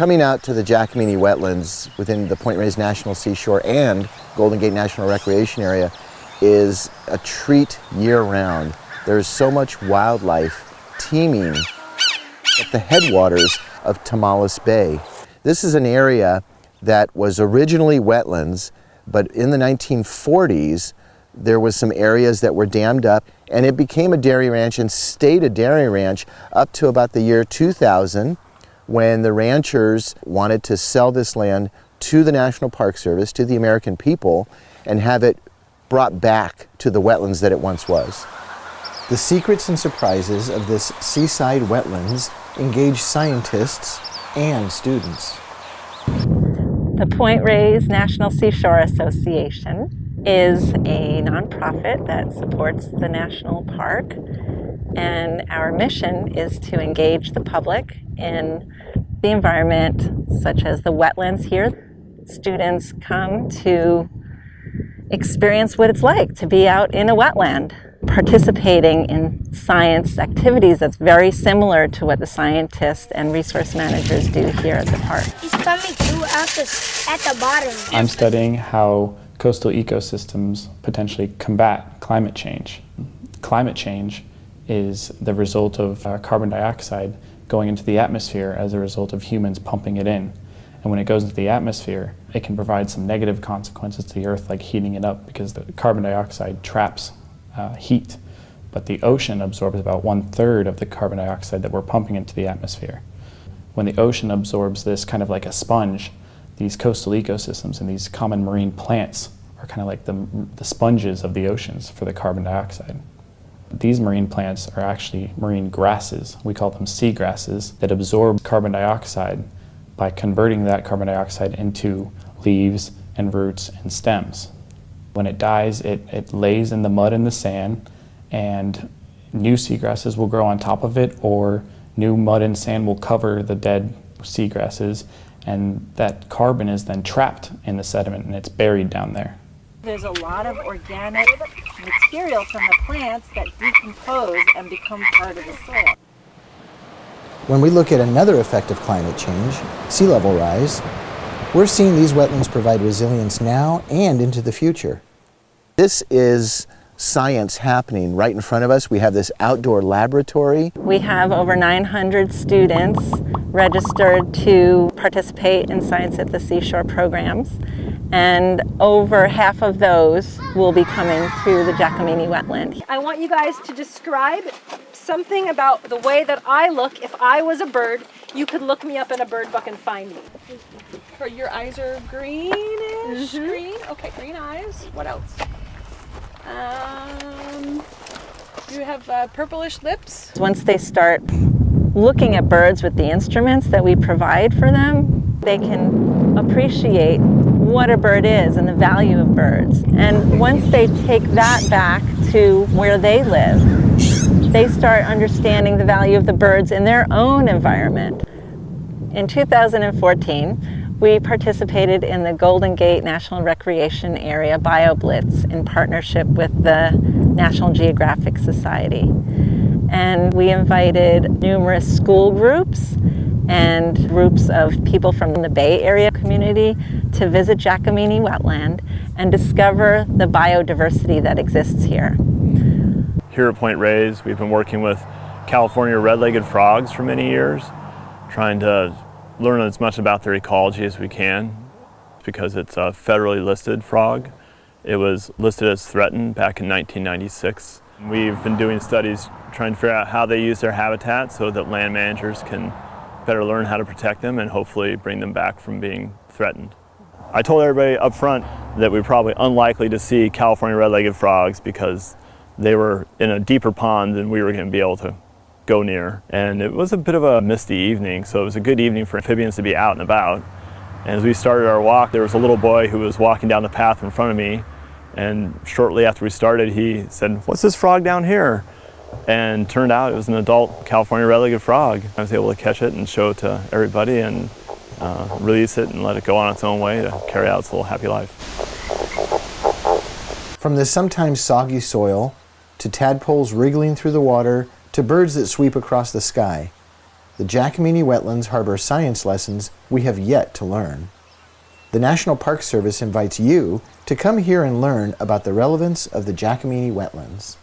Coming out to the Giacomini wetlands within the Point Reyes National Seashore and Golden Gate National Recreation Area is a treat year-round. There's so much wildlife teeming at the headwaters of Tomales Bay. This is an area that was originally wetlands, but in the 1940s, there was some areas that were dammed up and it became a dairy ranch and stayed a dairy ranch up to about the year 2000 when the ranchers wanted to sell this land to the National Park Service, to the American people, and have it brought back to the wetlands that it once was. The secrets and surprises of this seaside wetlands engage scientists and students. The Point Reyes National Seashore Association is a nonprofit that supports the national park and our mission is to engage the public in the environment such as the wetlands here. Students come to experience what it's like to be out in a wetland participating in science activities that's very similar to what the scientists and resource managers do here at the park. He's coming through at the, at the bottom. I'm studying how coastal ecosystems potentially combat climate change. Climate change is the result of uh, carbon dioxide going into the atmosphere as a result of humans pumping it in. And when it goes into the atmosphere, it can provide some negative consequences to the Earth, like heating it up, because the carbon dioxide traps uh, heat, but the ocean absorbs about one-third of the carbon dioxide that we're pumping into the atmosphere. When the ocean absorbs this kind of like a sponge, these coastal ecosystems and these common marine plants are kind of like the, the sponges of the oceans for the carbon dioxide. These marine plants are actually marine grasses. We call them sea grasses that absorb carbon dioxide by converting that carbon dioxide into leaves and roots and stems. When it dies, it, it lays in the mud and the sand, and new seagrasses will grow on top of it, or new mud and sand will cover the dead seagrasses, and that carbon is then trapped in the sediment and it's buried down there. There's a lot of organic material from the plants that decompose and become part of the soil. When we look at another effect of climate change, sea level rise, we're seeing these wetlands provide resilience now and into the future. This is science happening right in front of us. We have this outdoor laboratory. We have over 900 students registered to participate in Science at the Seashore programs and over half of those will be coming to the Giacomini wetland. I want you guys to describe something about the way that I look if I was a bird. You could look me up in a bird book and find me. Or your eyes are greenish, mm -hmm. green. Okay, green eyes. What else? Um, you have uh, purplish lips. Once they start looking at birds with the instruments that we provide for them, they can appreciate what a bird is and the value of birds. And once they take that back to where they live, they start understanding the value of the birds in their own environment. In 2014, we participated in the Golden Gate National Recreation Area BioBlitz in partnership with the National Geographic Society. And we invited numerous school groups and groups of people from the Bay Area community to visit Giacomini wetland and discover the biodiversity that exists here. Here at Point Reyes, we've been working with California red-legged frogs for many years, trying to learn as much about their ecology as we can because it's a federally listed frog. It was listed as threatened back in 1996. We've been doing studies trying to figure out how they use their habitat so that land managers can better learn how to protect them and hopefully bring them back from being threatened. I told everybody up front that we are probably unlikely to see California red-legged frogs because they were in a deeper pond than we were going to be able to go near. And it was a bit of a misty evening, so it was a good evening for amphibians to be out and about. And as we started our walk, there was a little boy who was walking down the path in front of me. And shortly after we started, he said, what's this frog down here? And turned out it was an adult California red-legged frog. I was able to catch it and show it to everybody and uh, release it and let it go on its own way to carry out its little happy life. From the sometimes soggy soil to tadpoles wriggling through the water to birds that sweep across the sky, the Giacomini Wetlands harbor science lessons we have yet to learn. The National Park Service invites you to come here and learn about the relevance of the Giacomini Wetlands.